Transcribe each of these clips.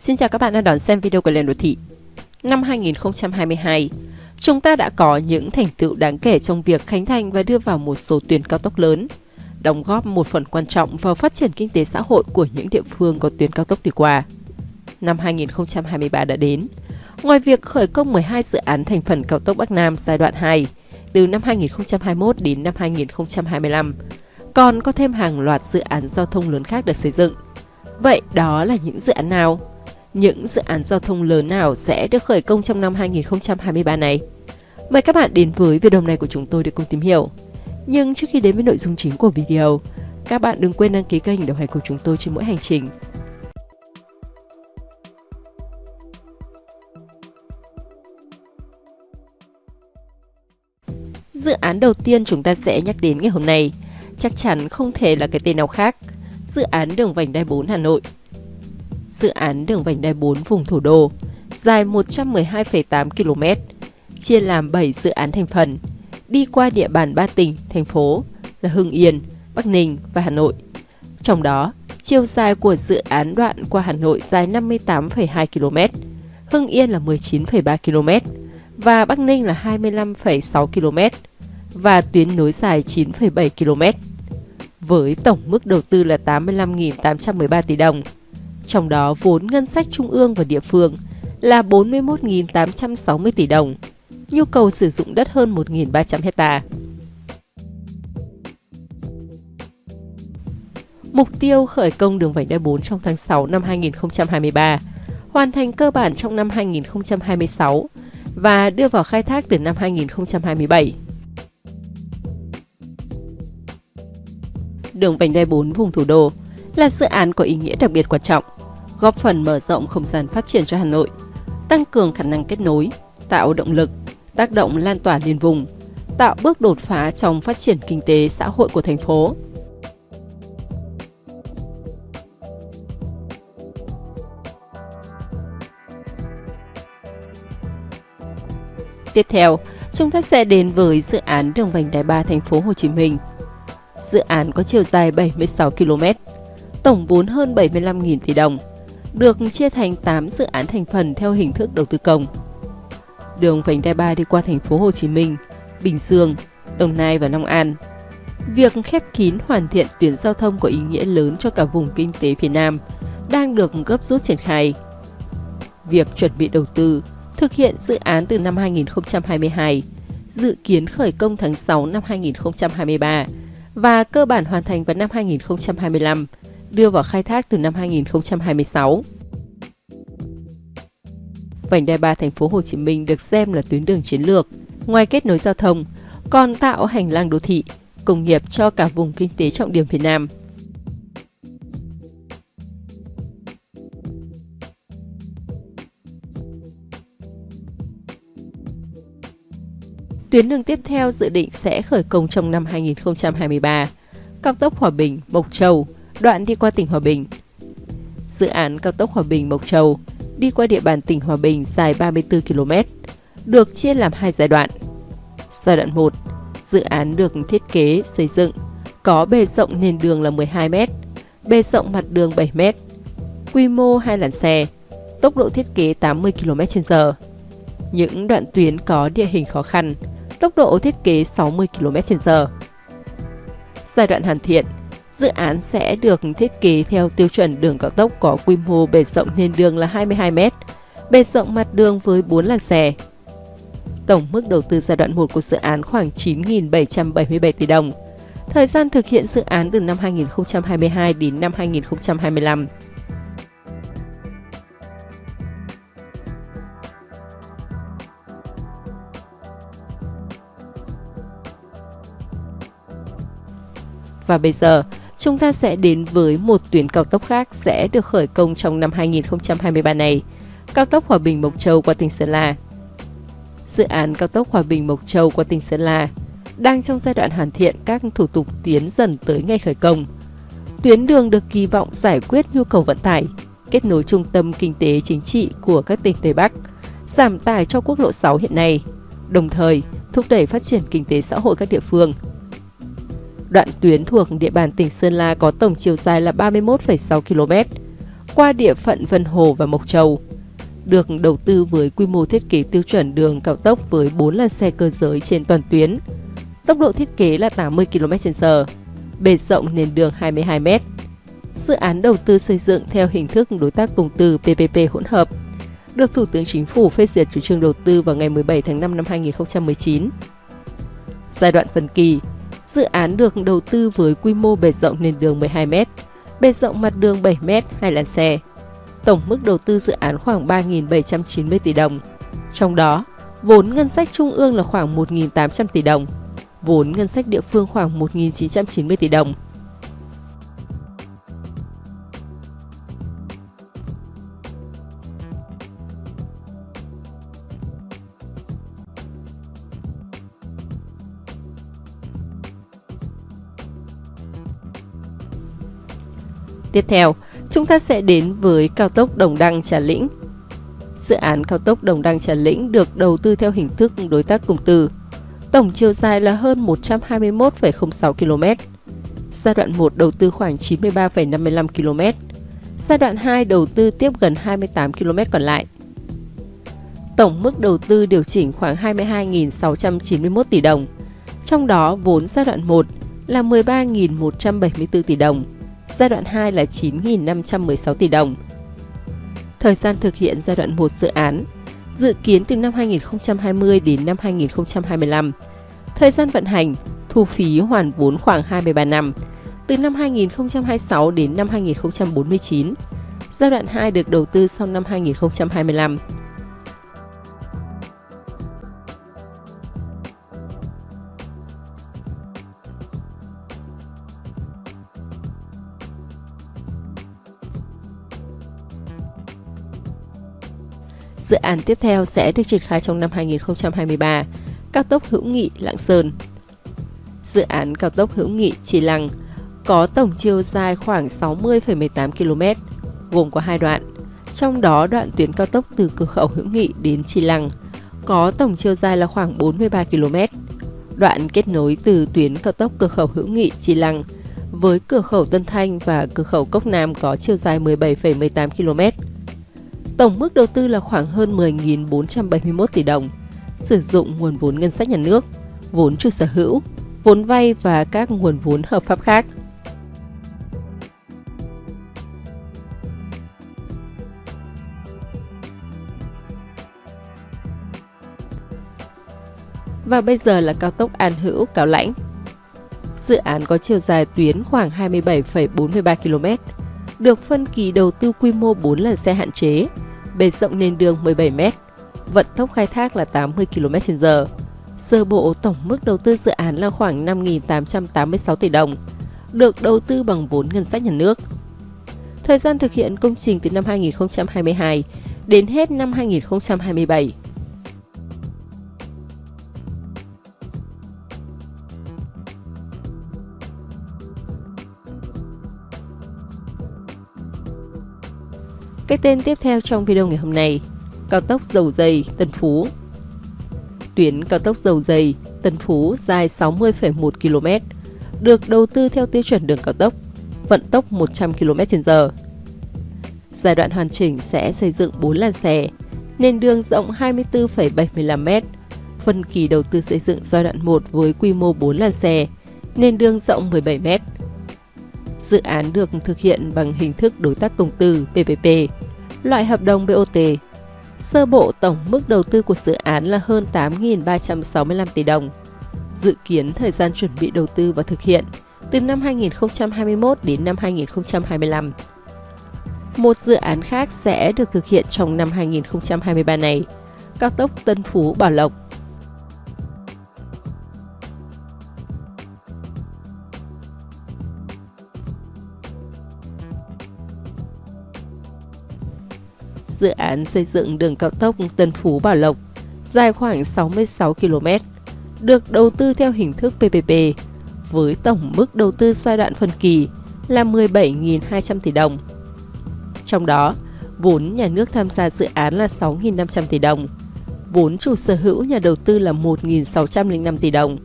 Xin chào các bạn đang đón xem video của Lên Đô Thị. Năm 2022, chúng ta đã có những thành tựu đáng kể trong việc khánh thành và đưa vào một số tuyến cao tốc lớn, đóng góp một phần quan trọng vào phát triển kinh tế xã hội của những địa phương có tuyến cao tốc đi qua. Năm 2023 đã đến. Ngoài việc khởi công 12 dự án thành phần cao tốc Bắc Nam giai đoạn 2 từ năm 2021 đến năm 2025, còn có thêm hàng loạt dự án giao thông lớn khác được xây dựng. Vậy đó là những dự án nào? Những dự án giao thông lớn nào sẽ được khởi công trong năm 2023 này. Mời các bạn đến với video này của chúng tôi để cùng tìm hiểu. Nhưng trước khi đến với nội dung chính của video, các bạn đừng quên đăng ký kênh đồng hành cùng chúng tôi trên mỗi hành trình. Dự án đầu tiên chúng ta sẽ nhắc đến ngày hôm nay chắc chắn không thể là cái tên nào khác. Dự án đường vành đai 4 Hà Nội dự án đường vành đai 4 vùng thủ đô, dài 112,8 km, chia làm 7 dự án thành phần, đi qua địa bàn 3 tỉnh, thành phố là Hưng Yên, Bắc Ninh và Hà Nội. Trong đó, chiều dài của dự án đoạn qua Hà Nội dài 58,2 km, Hưng Yên là 19,3 km và Bắc Ninh là 25,6 km và tuyến nối dài 9,7 km. Với tổng mức đầu tư là 85.813 tỷ đồng, trong đó vốn ngân sách trung ương và địa phương là 41.860 tỷ đồng, nhu cầu sử dụng đất hơn 1.300 hecta. Mục tiêu khởi công đường vành đai 4 trong tháng 6 năm 2023, hoàn thành cơ bản trong năm 2026 và đưa vào khai thác từ năm 2027. Đường vành đai 4 vùng thủ đô là dự án có ý nghĩa đặc biệt quan trọng góp phần mở rộng không gian phát triển cho Hà Nội, tăng cường khả năng kết nối, tạo động lực, tác động lan tỏa liên vùng, tạo bước đột phá trong phát triển kinh tế xã hội của thành phố. Tiếp theo, chúng ta sẽ đến với dự án đường vành đai 3 thành phố Hồ Chí Minh. Dự án có chiều dài 76 km, tổng vốn hơn 75.000 tỷ đồng được chia thành 8 dự án thành phần theo hình thức đầu tư công. Đường vành đai 3 đi qua thành phố Hồ Chí Minh, Bình Dương, Đồng Nai và Long An. Việc khép kín hoàn thiện tuyến giao thông có ý nghĩa lớn cho cả vùng kinh tế phía Nam đang được gấp rút triển khai. Việc chuẩn bị đầu tư, thực hiện dự án từ năm 2022, dự kiến khởi công tháng 6 năm 2023 và cơ bản hoàn thành vào năm 2025 đưa vào khai thác từ năm 2026. Vành đai 3 thành phố Hồ Chí Minh được xem là tuyến đường chiến lược, ngoài kết nối giao thông, còn tạo hành lang đô thị, công nghiệp cho cả vùng kinh tế trọng điểm phía Nam. Tuyến đường tiếp theo dự định sẽ khởi công trong năm 2023, cao tốc Hòa Bình, Mộc Châu, đoạn đi qua tỉnh Hòa Bình. Dự án cao tốc Hòa Bình Mộc Châu đi qua địa bàn tỉnh Hòa Bình dài 34 km, được chia làm hai giai đoạn. Giai đoạn 1, dự án được thiết kế xây dựng có bề rộng nền đường là 12 m, bề rộng mặt đường 7 m, quy mô hai làn xe, tốc độ thiết kế 80 km/h. Những đoạn tuyến có địa hình khó khăn, tốc độ thiết kế 60 km/h. Giai đoạn hoàn thiện Dự án sẽ được thiết kế theo tiêu chuẩn đường cao tốc có quy mô bề rộng nền đường là 22 m, bề rộng mặt đường với 4 làn xe. Tổng mức đầu tư giai đoạn 1 của dự án khoảng 9.777 tỷ đồng. Thời gian thực hiện dự án từ năm 2022 đến năm 2025. Và bây giờ, chúng ta sẽ đến với một tuyến cao tốc khác sẽ được khởi công trong năm 2023 này, cao tốc Hòa Bình Mộc Châu qua tỉnh Sơn La. Dự án cao tốc Hòa Bình Mộc Châu qua tỉnh Sơn La đang trong giai đoạn hoàn thiện các thủ tục tiến dần tới ngày khởi công. Tuyến đường được kỳ vọng giải quyết nhu cầu vận tải, kết nối trung tâm kinh tế chính trị của các tỉnh Tây Bắc, giảm tải cho quốc lộ 6 hiện nay, đồng thời thúc đẩy phát triển kinh tế xã hội các địa phương – Đoạn tuyến thuộc địa bàn tỉnh Sơn La có tổng chiều dài là 31,6 km, qua địa phận Vân Hồ và Mộc Châu. Được đầu tư với quy mô thiết kế tiêu chuẩn đường cao tốc với 4 làn xe cơ giới trên toàn tuyến. Tốc độ thiết kế là 80 km/h, bề rộng nền đường 22 m. Dự án đầu tư xây dựng theo hình thức đối tác công tư PPP hỗn hợp, được Thủ tướng Chính phủ phê duyệt chủ trương đầu tư vào ngày 17 tháng 5 năm 2019. Giai đoạn phần kỳ, dự án được đầu tư với quy mô bề rộng nền đường 12 m, bề rộng mặt đường 7 m, hai làn xe. Tổng mức đầu tư dự án khoảng 3.790 tỷ đồng. Trong đó, vốn ngân sách trung ương là khoảng 1.800 tỷ đồng, vốn ngân sách địa phương khoảng 1.990 tỷ đồng. Tiếp theo, chúng ta sẽ đến với cao tốc Đồng Đăng Trà Lĩnh. Dự án cao tốc Đồng Đăng Trà Lĩnh được đầu tư theo hình thức đối tác công tư. Tổng chiều dài là hơn 121,06 km. Giai đoạn 1 đầu tư khoảng 93,55 km. Giai đoạn 2 đầu tư tiếp gần 28 km còn lại. Tổng mức đầu tư điều chỉnh khoảng 22.691 tỷ đồng. Trong đó vốn giai đoạn 1 là 13.174 tỷ đồng giai đoạn 2 là 9.516 tỷ đồng. Thời gian thực hiện giai đoạn 1 dự án dự kiến từ năm 2020 đến năm 2025. Thời gian vận hành, thu phí hoàn vốn khoảng 23 năm, từ năm 2026 đến năm 2049. Giai đoạn 2 được đầu tư sau năm 2025. Án tiếp theo sẽ được triển khai trong năm 2023, cao tốc Hữu Nghị Lạng Sơn. Dự án cao tốc Hữu Nghị Chỉ Lăng có tổng chiều dài khoảng 60,18 km, gồm có hai đoạn. Trong đó đoạn tuyến cao tốc từ cửa khẩu Hữu Nghị đến Chi Lăng có tổng chiều dài là khoảng 43 km. Đoạn kết nối từ tuyến cao tốc cửa khẩu Hữu Nghị Chi Lăng với cửa khẩu Tân Thanh và cửa khẩu Cốc Nam có chiều dài 17,18 km. Tổng mức đầu tư là khoảng hơn 10.471 tỷ đồng, sử dụng nguồn vốn ngân sách nhà nước, vốn chủ sở hữu, vốn vay và các nguồn vốn hợp pháp khác. Và bây giờ là cao tốc An Hữu Cao Lãnh. Dự án có chiều dài tuyến khoảng 27,43 km, được phân kỳ đầu tư quy mô 4 lần xe hạn chế, bề rộng nền đường 17 m, vận tốc khai thác là 80 km/h. Sơ bộ tổng mức đầu tư dự án là khoảng 5.886 tỷ đồng, được đầu tư bằng vốn ngân sách nhà nước. Thời gian thực hiện công trình từ năm 2022 đến hết năm 2027. Cái tên tiếp theo trong video ngày hôm nay, cao tốc Dầu Dây, Tân Phú. Tuyến cao tốc Dầu Dây, Tân Phú dài 60,1 km, được đầu tư theo tiêu chuẩn đường cao tốc, vận tốc 100 km/h. Giai đoạn hoàn chỉnh sẽ xây dựng 4 làn xe, nền đường rộng 24,75 m, phân kỳ đầu tư xây dựng giai đoạn 1 với quy mô 4 làn xe, nền đường rộng 17 m. Dự án được thực hiện bằng hình thức đối tác công tư PPP, loại hợp đồng BOT. Sơ bộ tổng mức đầu tư của dự án là hơn 8.365 tỷ đồng. Dự kiến thời gian chuẩn bị đầu tư và thực hiện từ năm 2021 đến năm 2025. Một dự án khác sẽ được thực hiện trong năm 2023 này, cao tốc Tân Phú Bảo Lộc dự án xây dựng đường cao tốc Tân Phú Bảo Lộc, dài khoảng 66 km, được đầu tư theo hình thức PPP, với tổng mức đầu tư giai đoạn phân kỳ là 17.200 tỷ đồng. Trong đó, vốn nhà nước tham gia dự án là 6.500 tỷ đồng, vốn chủ sở hữu nhà đầu tư là 1.605 tỷ đồng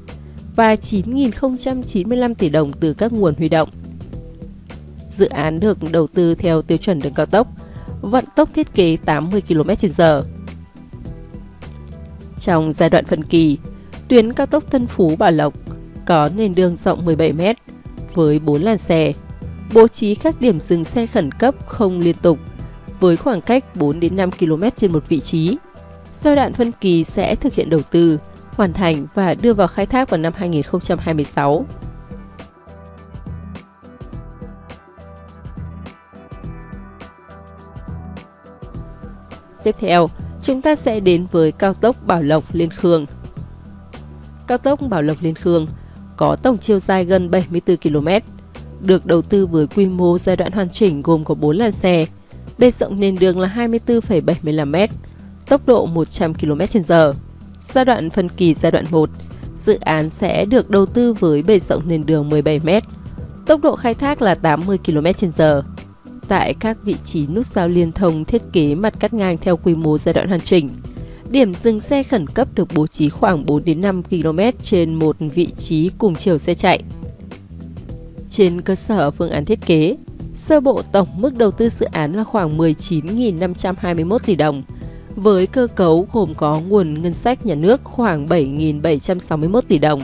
và 9.095 tỷ đồng từ các nguồn huy động. Dự án được đầu tư theo tiêu chuẩn đường cao tốc, vận tốc thiết kế 80 km/h. Trong giai đoạn phân kỳ, tuyến cao tốc Tân Phú Bảo Lộc có nền đường rộng 17 m với 4 làn xe, bố trí các điểm dừng xe khẩn cấp không liên tục với khoảng cách 4 đến 5 km trên một vị trí. Giai đoạn phân kỳ sẽ thực hiện đầu tư, hoàn thành và đưa vào khai thác vào năm 2026. Tiếp theo, chúng ta sẽ đến với cao tốc Bảo Lộc Liên Khương. Cao tốc Bảo Lộc Liên Khương có tổng chiều dài gần 74 km, được đầu tư với quy mô giai đoạn hoàn chỉnh gồm có 4 làn xe, bề rộng nền đường là 24,75 m, tốc độ 100 km/h. Giai đoạn phân kỳ giai đoạn 1, dự án sẽ được đầu tư với bề rộng nền đường 17 m, tốc độ khai thác là 80 km/h. Tại các vị trí nút giao liên thông thiết kế mặt cắt ngang theo quy mô giai đoạn hoàn chỉnh, điểm dừng xe khẩn cấp được bố trí khoảng 4 đến 5 km trên một vị trí cùng chiều xe chạy. Trên cơ sở phương án thiết kế, sơ bộ tổng mức đầu tư dự án là khoảng 19.521 tỷ đồng, với cơ cấu gồm có nguồn ngân sách nhà nước khoảng 7.761 tỷ đồng,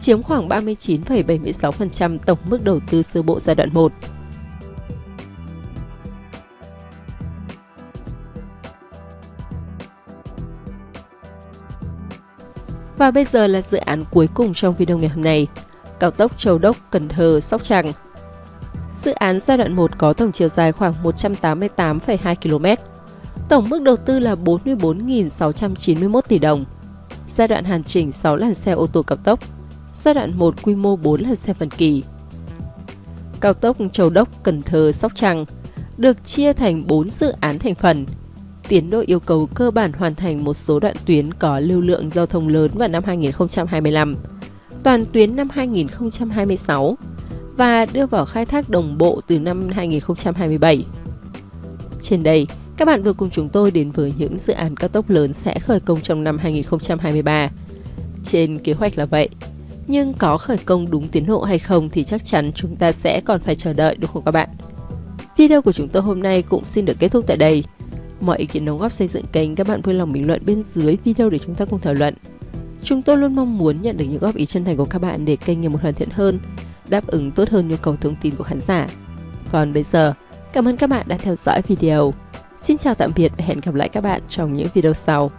chiếm khoảng 39,76% tổng mức đầu tư sơ bộ giai đoạn 1. Và bây giờ là dự án cuối cùng trong video ngày hôm nay, cao tốc Châu Đốc – Cần Thơ – Sóc Trăng. Dự án giai đoạn 1 có tổng chiều dài khoảng 188,2 km. Tổng mức đầu tư là 44.691 tỷ đồng. Giai đoạn hoàn chỉnh 6 làn xe ô tô cao tốc. Giai đoạn 1 quy mô 4 làn xe phân kỳ. Cao tốc Châu Đốc – Cần Thơ – Sóc Trăng được chia thành 4 dự án thành phần – tiến độ yêu cầu cơ bản hoàn thành một số đoạn tuyến có lưu lượng giao thông lớn vào năm 2025, toàn tuyến năm 2026 và đưa vào khai thác đồng bộ từ năm 2027. Trên đây, các bạn vừa cùng chúng tôi đến với những dự án cao tốc lớn sẽ khởi công trong năm 2023. Trên kế hoạch là vậy, nhưng có khởi công đúng tiến độ hay không thì chắc chắn chúng ta sẽ còn phải chờ đợi đúng không các bạn? Video của chúng tôi hôm nay cũng xin được kết thúc tại đây. Mọi ý kiến đóng góp xây dựng kênh các bạn vui lòng bình luận bên dưới video để chúng ta cùng thảo luận. Chúng tôi luôn mong muốn nhận được những góp ý chân thành của các bạn để kênh ngày một hoàn thiện hơn, đáp ứng tốt hơn nhu cầu thông tin của khán giả. Còn bây giờ, cảm ơn các bạn đã theo dõi video. Xin chào tạm biệt và hẹn gặp lại các bạn trong những video sau.